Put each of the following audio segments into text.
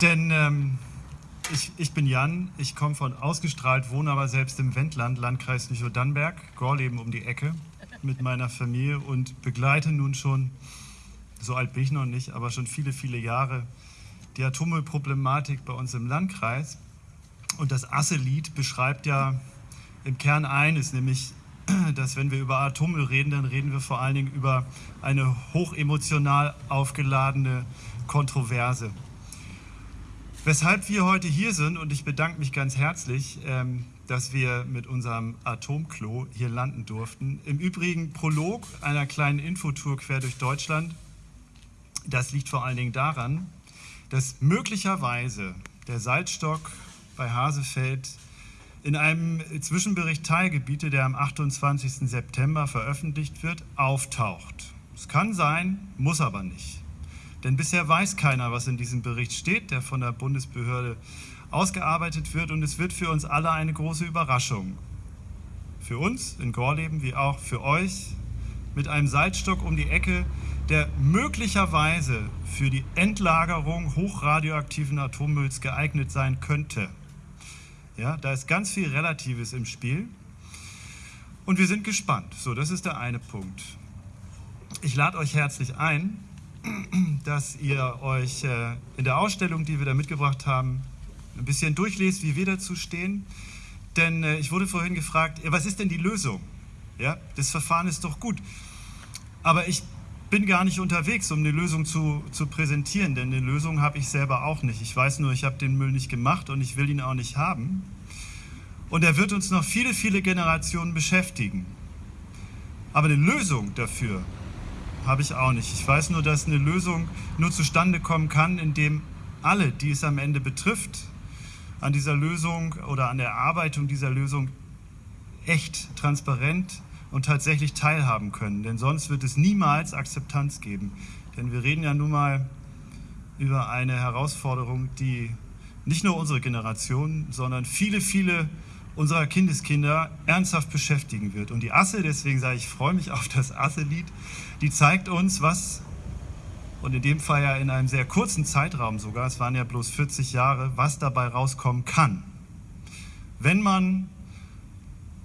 Denn ähm, ich, ich, bin Jan, ich komme von ausgestrahlt, wohne aber selbst im Wendland, Landkreis Lüchow-Dannenberg, Gorleben um die Ecke mit meiner Familie und begleite nun schon, so alt bin ich noch nicht, aber schon viele, viele Jahre die Atommüllproblematik bei uns im Landkreis. Und das Asse-Lied beschreibt ja im Kern eines, nämlich, dass wenn wir über Atommüll reden, dann reden wir vor allen Dingen über eine hochemotional aufgeladene Kontroverse. Weshalb wir heute hier sind, und ich bedanke mich ganz herzlich, ähm, dass wir mit unserem Atomklo hier landen durften. Im Übrigen Prolog einer kleinen Infotour quer durch Deutschland. Das liegt vor allen Dingen daran, dass möglicherweise der Salzstock bei Hasefeld in einem Zwischenbericht Teilgebiete, der am 28. September veröffentlicht wird, auftaucht. Es kann sein, muss aber nicht. Denn bisher weiß keiner, was in diesem Bericht steht, der von der Bundesbehörde ausgearbeitet wird und es wird für uns alle eine große Überraschung. Für uns in Gorleben wie auch für euch mit einem Salzstock um die Ecke, der möglicherweise für die Endlagerung hochradioaktiven Atommülls geeignet sein könnte. Ja, da ist ganz viel Relatives im Spiel und wir sind gespannt. So, das ist der eine Punkt. Ich lade euch herzlich ein, dass ihr euch äh, in der Ausstellung, die wir da mitgebracht haben, ein bisschen durchlest, wie wir dazu stehen. Denn äh, ich wurde vorhin gefragt, was ist denn die Lösung? Ja, das Verfahren ist doch gut. Aber ich bin gar nicht unterwegs, um eine Lösung zu, zu präsentieren, denn eine Lösung habe ich selber auch nicht. Ich weiß nur, ich habe den Müll nicht gemacht und ich will ihn auch nicht haben. Und er wird uns noch viele, viele Generationen beschäftigen. Aber eine Lösung dafür habe ich auch nicht. Ich weiß nur, dass eine Lösung nur zustande kommen kann, indem alle, die es am Ende betrifft, an dieser Lösung oder an der Erarbeitung dieser Lösung echt transparent und tatsächlich teilhaben können. Denn sonst wird es niemals Akzeptanz geben. Denn wir reden ja nun mal über eine Herausforderung, die nicht nur unsere Generation, sondern viele, viele unserer Kindeskinder ernsthaft beschäftigen wird. Und die Asse, deswegen sage ich, freue mich auf das Asse-Lied, die zeigt uns, was, und in dem Fall ja in einem sehr kurzen Zeitraum sogar, es waren ja bloß 40 Jahre, was dabei rauskommen kann. Wenn man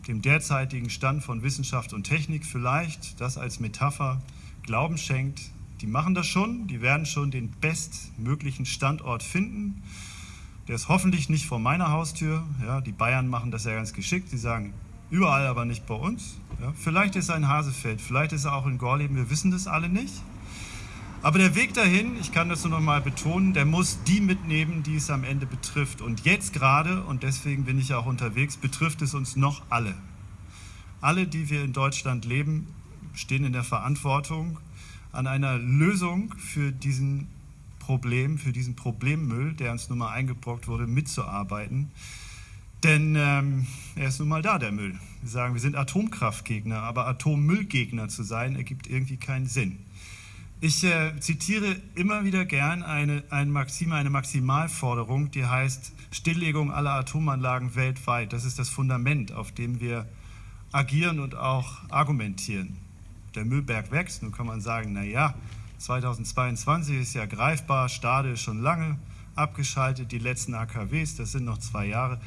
dem derzeitigen Stand von Wissenschaft und Technik vielleicht das als Metapher Glauben schenkt, die machen das schon, die werden schon den bestmöglichen Standort finden der ist hoffentlich nicht vor meiner Haustür. Ja, die Bayern machen das ja ganz geschickt. Die sagen, überall, aber nicht bei uns. Ja, vielleicht ist er in Hasefeld, vielleicht ist er auch in Gorleben, wir wissen das alle nicht. Aber der Weg dahin, ich kann das nur noch mal betonen, der muss die mitnehmen, die es am Ende betrifft. Und jetzt gerade, und deswegen bin ich auch unterwegs, betrifft es uns noch alle. Alle, die wir in Deutschland leben, stehen in der Verantwortung, an einer Lösung für diesen Problem, für diesen Problemmüll, der uns nun mal eingebrockt wurde, mitzuarbeiten. Denn ähm, er ist nun mal da, der Müll. Wir sagen, wir sind Atomkraftgegner, aber Atommüllgegner zu sein, ergibt irgendwie keinen Sinn. Ich äh, zitiere immer wieder gern eine, eine, Maxime, eine Maximalforderung, die heißt Stilllegung aller Atomanlagen weltweit. Das ist das Fundament, auf dem wir agieren und auch argumentieren. Der Müllberg wächst, nun kann man sagen, naja, 2022 ist ja greifbar, Stade ist schon lange abgeschaltet, die letzten AKWs, das sind noch zwei Jahre.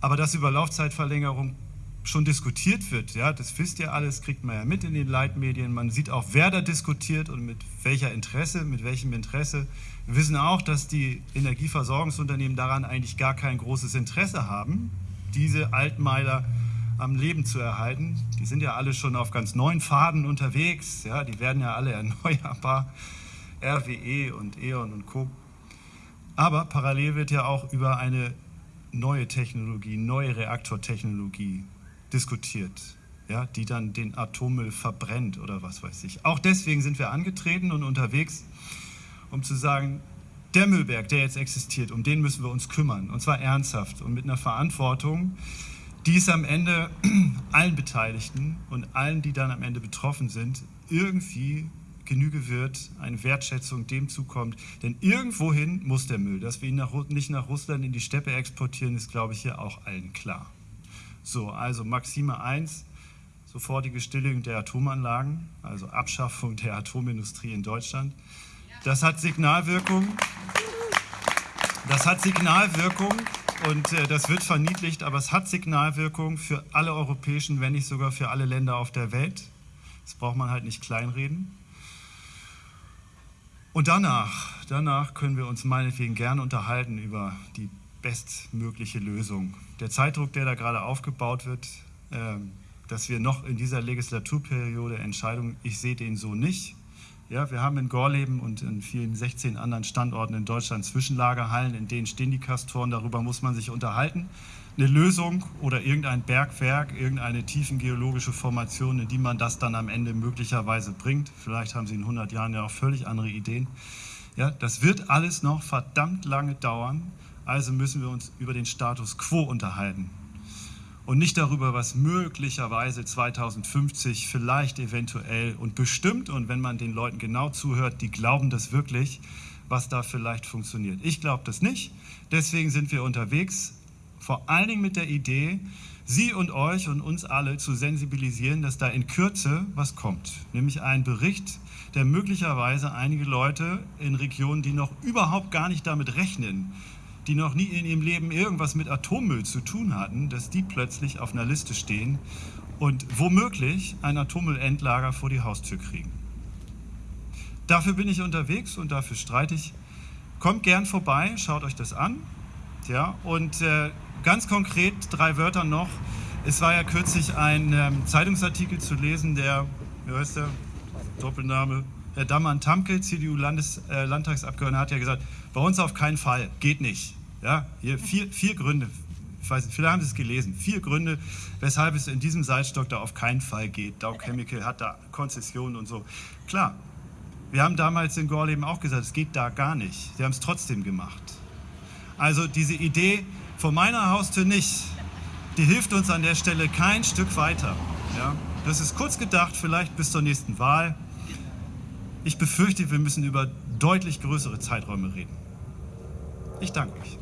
Aber dass über Laufzeitverlängerung schon diskutiert wird, ja, das wisst ihr alles, kriegt man ja mit in den Leitmedien. Man sieht auch, wer da diskutiert und mit welcher Interesse, mit welchem Interesse. Wir wissen auch, dass die Energieversorgungsunternehmen daran eigentlich gar kein großes Interesse haben, diese Altmeiler am Leben zu erhalten. Die sind ja alle schon auf ganz neuen Faden unterwegs, ja, die werden ja alle erneuerbar, RWE und E.ON und Co. Aber parallel wird ja auch über eine neue Technologie, neue Reaktortechnologie diskutiert, ja, die dann den Atommüll verbrennt oder was weiß ich. Auch deswegen sind wir angetreten und unterwegs, um zu sagen, der Müllberg, der jetzt existiert, um den müssen wir uns kümmern, und zwar ernsthaft und mit einer Verantwortung, die es am Ende allen Beteiligten und allen, die dann am Ende betroffen sind, irgendwie Genüge wird, eine Wertschätzung dem zukommt. Denn irgendwohin muss der Müll. Dass wir ihn nach, nicht nach Russland in die Steppe exportieren, ist, glaube ich, hier auch allen klar. So, also Maxime 1, sofortige Stilllegung der Atomanlagen, also Abschaffung der Atomindustrie in Deutschland. Das hat Signalwirkung. Das hat Signalwirkung und äh, das wird verniedlicht, aber es hat Signalwirkung für alle europäischen, wenn nicht sogar für alle Länder auf der Welt. Das braucht man halt nicht kleinreden. Und danach, danach können wir uns meinetwegen gerne unterhalten über die bestmögliche Lösung. Der Zeitdruck, der da gerade aufgebaut wird, äh, dass wir noch in dieser Legislaturperiode Entscheidungen, ich sehe den so nicht. Ja, wir haben in Gorleben und in vielen 16 anderen Standorten in Deutschland Zwischenlagerhallen, in denen stehen die Kastoren, darüber muss man sich unterhalten. Eine Lösung oder irgendein Bergwerk, irgendeine tiefengeologische Formation, in die man das dann am Ende möglicherweise bringt. Vielleicht haben Sie in 100 Jahren ja auch völlig andere Ideen. Ja, das wird alles noch verdammt lange dauern, also müssen wir uns über den Status quo unterhalten und nicht darüber, was möglicherweise 2050 vielleicht eventuell und bestimmt und wenn man den Leuten genau zuhört, die glauben das wirklich, was da vielleicht funktioniert. Ich glaube das nicht, deswegen sind wir unterwegs, vor allen Dingen mit der Idee, Sie und euch und uns alle zu sensibilisieren, dass da in Kürze was kommt, nämlich ein Bericht, der möglicherweise einige Leute in Regionen, die noch überhaupt gar nicht damit rechnen, die noch nie in ihrem Leben irgendwas mit Atommüll zu tun hatten, dass die plötzlich auf einer Liste stehen und womöglich ein Atommüllendlager vor die Haustür kriegen. Dafür bin ich unterwegs und dafür streite ich. Kommt gern vorbei, schaut euch das an. Ja, und äh, ganz konkret drei Wörter noch. Es war ja kürzlich ein ähm, Zeitungsartikel zu lesen, der, wie heißt der, Doppelname, Herr Dammann-Tamke, CDU-Landtagsabgeordneter, äh, hat ja gesagt, bei uns auf keinen Fall, geht nicht. Ja, hier vier, vier Gründe, ich weiß nicht, viele haben es gelesen, vier Gründe, weshalb es in diesem Salzstock da auf keinen Fall geht. Dow Chemical hat da Konzessionen und so. Klar, wir haben damals in Gorleben auch gesagt, es geht da gar nicht. Sie haben es trotzdem gemacht. Also diese Idee vor meiner Haustür nicht, die hilft uns an der Stelle kein Stück weiter. Ja? Das ist kurz gedacht, vielleicht bis zur nächsten Wahl. Ich befürchte, wir müssen über deutlich größere Zeiträume reden. Ich danke euch.